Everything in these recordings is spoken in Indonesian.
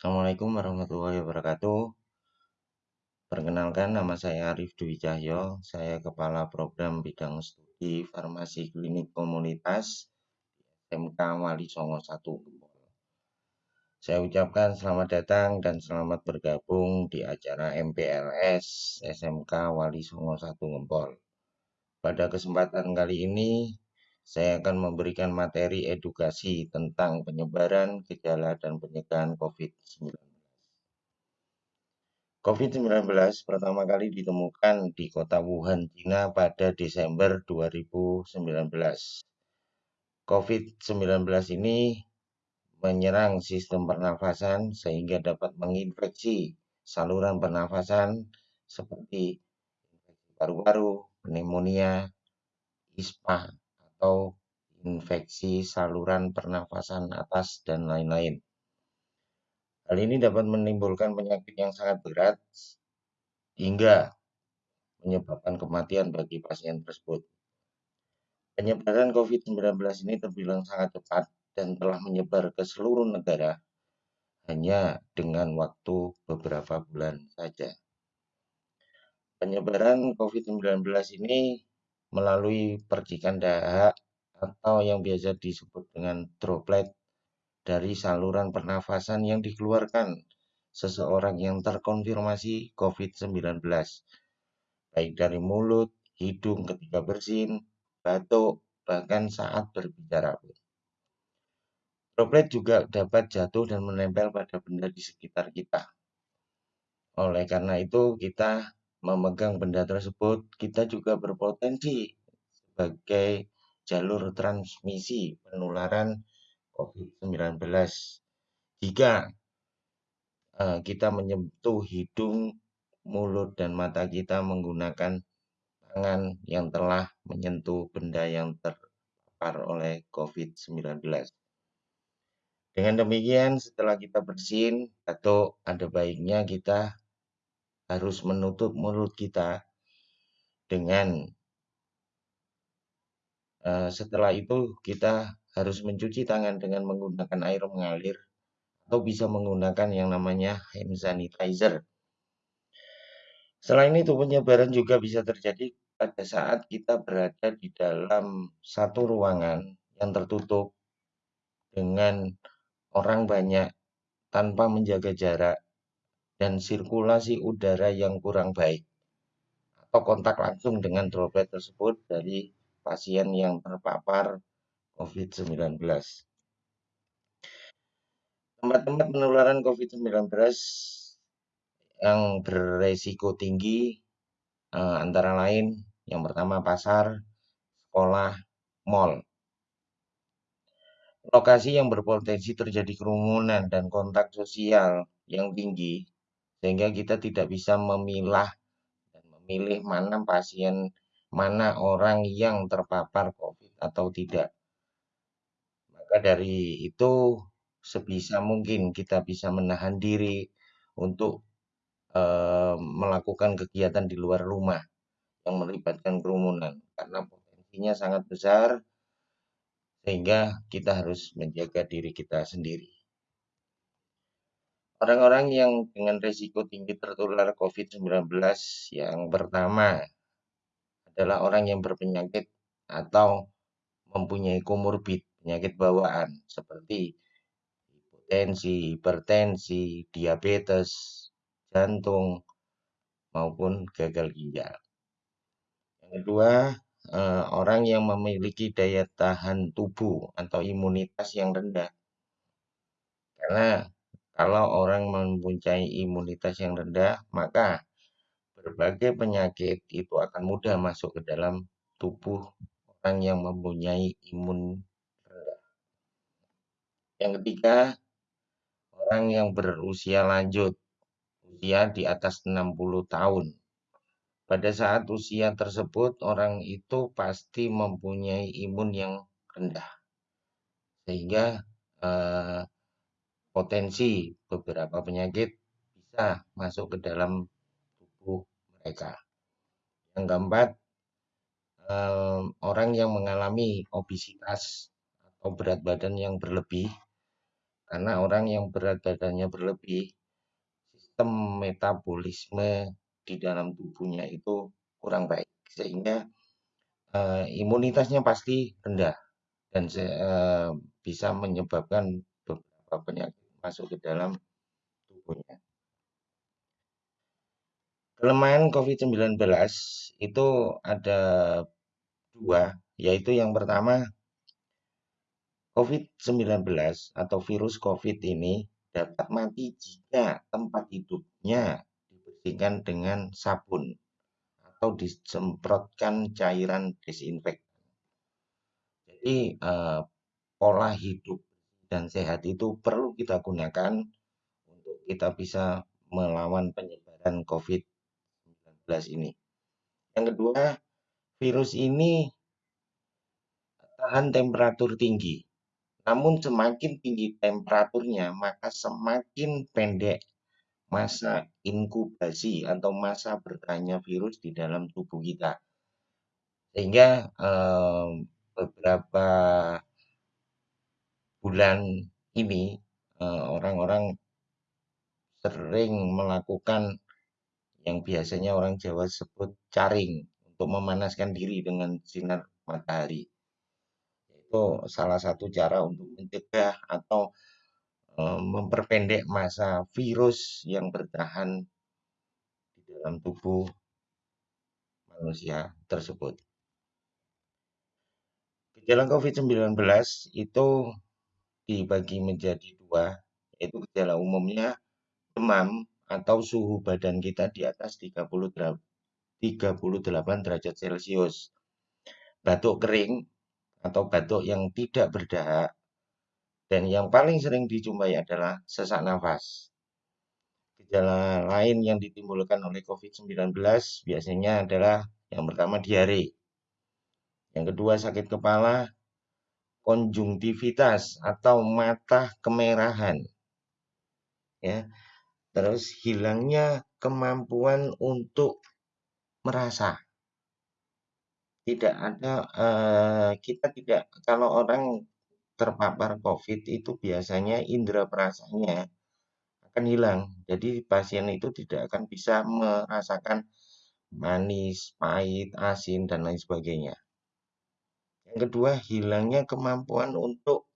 Assalamualaikum warahmatullahi wabarakatuh. Perkenalkan nama saya Arif Dwi Cahyo. Saya Kepala Program Bidang Studi Farmasi Klinik Komunitas SMK Wali Songo 1 Saya ucapkan selamat datang dan selamat bergabung di acara MPLS SMK Wali Songo 1 Gempol. Pada kesempatan kali ini saya akan memberikan materi edukasi tentang penyebaran, gejala, dan pencegahan COVID-19. COVID-19 pertama kali ditemukan di kota Wuhan, China pada Desember 2019. COVID-19 ini menyerang sistem pernafasan sehingga dapat menginfeksi saluran pernafasan seperti infeksi paru-paru, pneumonia, ISPA, atau infeksi saluran pernafasan atas dan lain-lain. Hal ini dapat menimbulkan penyakit yang sangat berat hingga menyebabkan kematian bagi pasien tersebut. Penyebaran COVID-19 ini terbilang sangat cepat dan telah menyebar ke seluruh negara hanya dengan waktu beberapa bulan saja. Penyebaran COVID-19 ini melalui percikan dahak atau yang biasa disebut dengan droplet dari saluran pernafasan yang dikeluarkan seseorang yang terkonfirmasi COVID-19, baik dari mulut, hidung ketika bersin, batuk, bahkan saat berbicara. Droplet juga dapat jatuh dan menempel pada benda di sekitar kita. Oleh karena itu, kita memegang benda tersebut, kita juga berpotensi sebagai jalur transmisi penularan COVID-19 jika uh, kita menyentuh hidung, mulut, dan mata kita menggunakan tangan yang telah menyentuh benda yang terpapar oleh COVID-19. Dengan demikian, setelah kita bersin atau ada baiknya kita harus menutup mulut kita dengan uh, setelah itu kita harus mencuci tangan dengan menggunakan air mengalir atau bisa menggunakan yang namanya hand sanitizer. Selain itu penyebaran juga bisa terjadi pada saat kita berada di dalam satu ruangan yang tertutup dengan orang banyak tanpa menjaga jarak dan sirkulasi udara yang kurang baik atau kontak langsung dengan droplet tersebut dari pasien yang terpapar COVID-19. Tempat-tempat penularan COVID-19 yang beresiko tinggi eh, antara lain yang pertama pasar, sekolah, mall. Lokasi yang berpotensi terjadi kerumunan dan kontak sosial yang tinggi sehingga kita tidak bisa memilah dan memilih mana pasien, mana orang yang terpapar COVID atau tidak. Maka dari itu, sebisa mungkin kita bisa menahan diri untuk uh, melakukan kegiatan di luar rumah yang melibatkan kerumunan karena potensinya sangat besar sehingga kita harus menjaga diri kita sendiri. Orang-orang yang dengan risiko tinggi tertular COVID-19 yang pertama adalah orang yang berpenyakit atau mempunyai komorbid, penyakit bawaan seperti hipotensi, hipertensi, diabetes, jantung, maupun gagal ginjal. Yang kedua, eh, orang yang memiliki daya tahan tubuh atau imunitas yang rendah. Karena kalau orang mempunyai imunitas yang rendah, maka berbagai penyakit itu akan mudah masuk ke dalam tubuh orang yang mempunyai imun rendah. Yang ketiga, orang yang berusia lanjut, usia di atas 60 tahun. Pada saat usia tersebut, orang itu pasti mempunyai imun yang rendah. Sehingga eh, potensi beberapa penyakit bisa masuk ke dalam tubuh mereka. Yang keempat, orang yang mengalami obesitas atau berat badan yang berlebih, karena orang yang berat badannya berlebih, sistem metabolisme di dalam tubuhnya itu kurang baik, sehingga uh, imunitasnya pasti rendah dan uh, bisa menyebabkan beberapa penyakit masuk ke dalam tubuhnya. Kelemahan COVID-19 itu ada dua, yaitu yang pertama COVID-19 atau virus COVID ini dapat mati jika tempat hidupnya dibersihkan dengan sabun atau disemprotkan cairan disinfektan. Jadi eh, pola hidup dan sehat itu perlu kita gunakan untuk kita bisa melawan penyebaran COVID-19 ini. Yang kedua, virus ini tahan temperatur tinggi. Namun semakin tinggi temperaturnya, maka semakin pendek masa inkubasi atau masa bertanya virus di dalam tubuh kita. Sehingga eh, beberapa bulan ini eh, orang-orang eh, sering melakukan yang biasanya orang Jawa sebut caring untuk memanaskan diri dengan sinar matahari itu salah satu cara untuk mencegah atau memperpendek masa virus yang bertahan di dalam tubuh manusia tersebut. Gejala COVID-19 itu dibagi menjadi dua, yaitu gejala umumnya demam atau suhu badan kita di atas 38 derajat Celcius. Batuk kering atau batuk yang tidak berdahak, dan yang paling sering dijumpai adalah sesak nafas. Gejala lain yang ditimbulkan oleh COVID-19 biasanya adalah yang pertama diare, yang kedua sakit kepala, konjungtivitas atau mata kemerahan, ya, terus hilangnya kemampuan untuk merasa tidak ada, uh, kita tidak kalau orang terpapar COVID itu biasanya indera perasanya akan hilang. Jadi pasien itu tidak akan bisa merasakan manis, pahit, asin, dan lain sebagainya. Yang kedua, hilangnya kemampuan untuk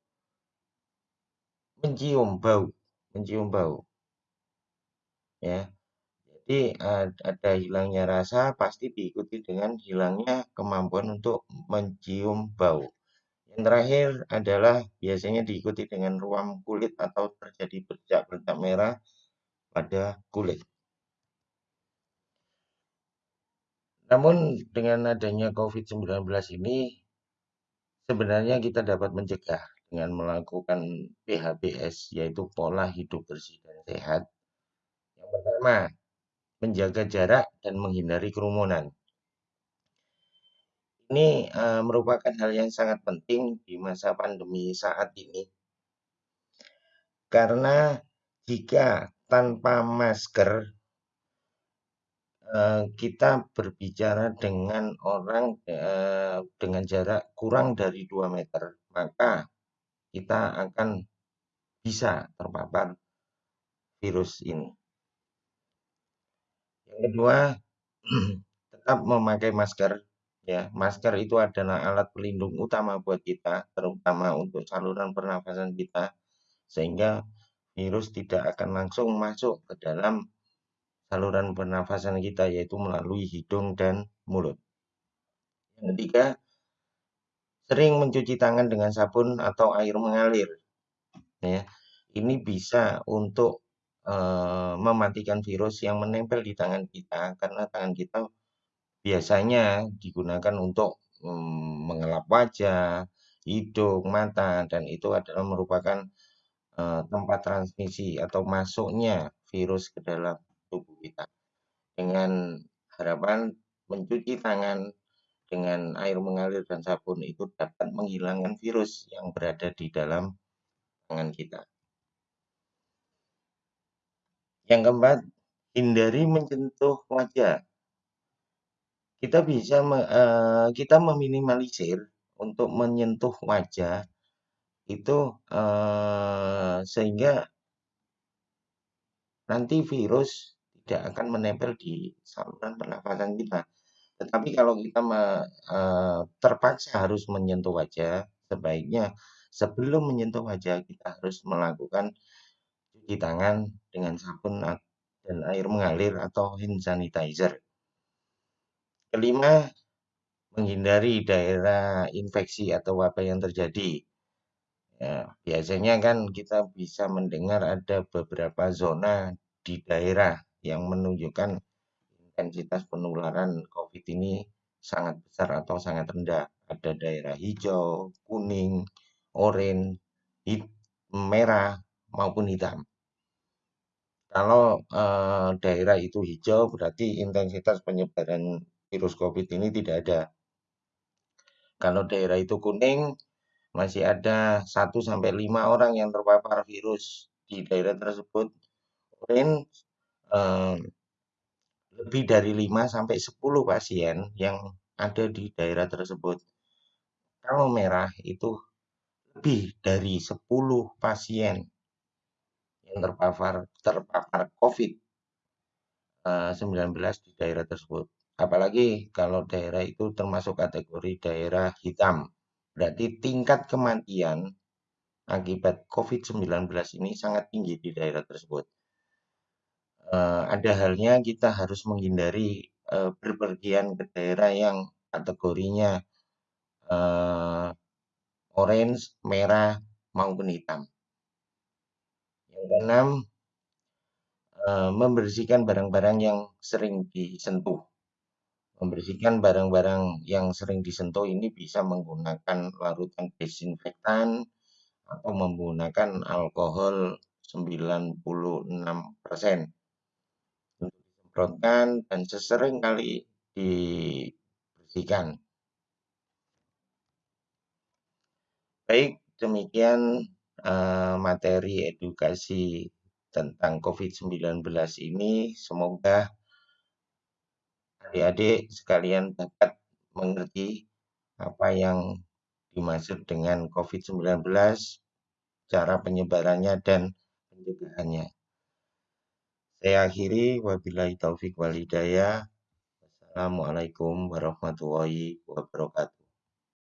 mencium bau, mencium bau. Ya, jadi ada hilangnya rasa pasti diikuti dengan hilangnya kemampuan untuk mencium bau. Yang terakhir adalah biasanya diikuti dengan ruam kulit atau terjadi bercak-bercak merah pada kulit. Namun dengan adanya COVID-19 ini sebenarnya kita dapat mencegah dengan melakukan PHBS yaitu pola hidup bersih dan sehat. Yang pertama, menjaga jarak dan menghindari kerumunan. Ini uh, merupakan hal yang sangat penting di masa pandemi saat ini. Karena jika tanpa masker uh, kita berbicara dengan orang uh, dengan jarak kurang dari 2 meter, maka kita akan bisa terpapar virus ini. Yang kedua, tetap memakai masker. Ya, masker itu adalah alat pelindung utama buat kita, terutama untuk saluran pernafasan kita, sehingga virus tidak akan langsung masuk ke dalam saluran pernafasan kita, yaitu melalui hidung dan mulut. Yang ketiga, sering mencuci tangan dengan sabun atau air mengalir. Ya, ini bisa untuk Eh, mematikan virus yang menempel di tangan kita karena tangan kita biasanya digunakan untuk mm, mengelap wajah, hidung, mata dan itu adalah merupakan uh, tempat transmisi atau masuknya virus ke dalam kita. Dengan harapan mencuci tangan dengan air mengalir dan sabun itu dapat menghilangkan virus yang berada di dalam tangan kita. Yang keempat, hindari menyentuh wajah. Kita bisa uh, kita meminimalisir untuk menyentuh wajah itu eh, sehingga nanti virus tidak akan menempel di saluran pernafasan kita. Tetapi kalau kita me, eh, terpaksa harus menyentuh wajah, sebaiknya sebelum menyentuh wajah kita harus melakukan cuci tangan dengan sabun dan air mengalir atau hand sanitizer. Kelima, menghindari daerah infeksi atau wabah yang terjadi. Ya, biasanya kan kita bisa mendengar ada beberapa zona di daerah yang menunjukkan intensitas penularan COVID ini sangat besar atau sangat rendah. Ada daerah hijau, kuning, oranye, hit, merah, maupun hitam. Kalau eh, daerah itu hijau berarti intensitas penyebaran virus COVID ini tidak ada. Kalau daerah itu kuning masih ada 1 sampai 5 orang yang terpapar virus di daerah tersebut. Oranye lebih dari 5 sampai 10 pasien yang ada di daerah tersebut. Kalau merah itu lebih dari 10 pasien yang terpapar terpapar COVID-19 di daerah tersebut. Apalagi kalau daerah itu termasuk kategori daerah hitam. Berarti tingkat kematian akibat COVID-19 ini sangat tinggi di daerah tersebut. Uh, ada halnya kita harus menghindari uh, berpergian ke daerah yang kategorinya uh, orange, merah, maupun hitam. Yang keenam, membersihkan barang-barang yang sering disentuh. Membersihkan barang-barang yang sering disentuh ini bisa menggunakan larutan desinfektan atau menggunakan alkohol 96% untuk disemprotkan dan sesering kali dibersihkan. Baik, demikian uh, materi edukasi tentang COVID-19 ini. Semoga adik-adik sekalian dapat mengerti apa yang dimaksud dengan COVID-19, cara penyebarannya dan pencegahannya. Saya akhiri wabillahi taufik walhidayah. Wassalamualaikum warahmatullahi wabarakatuh.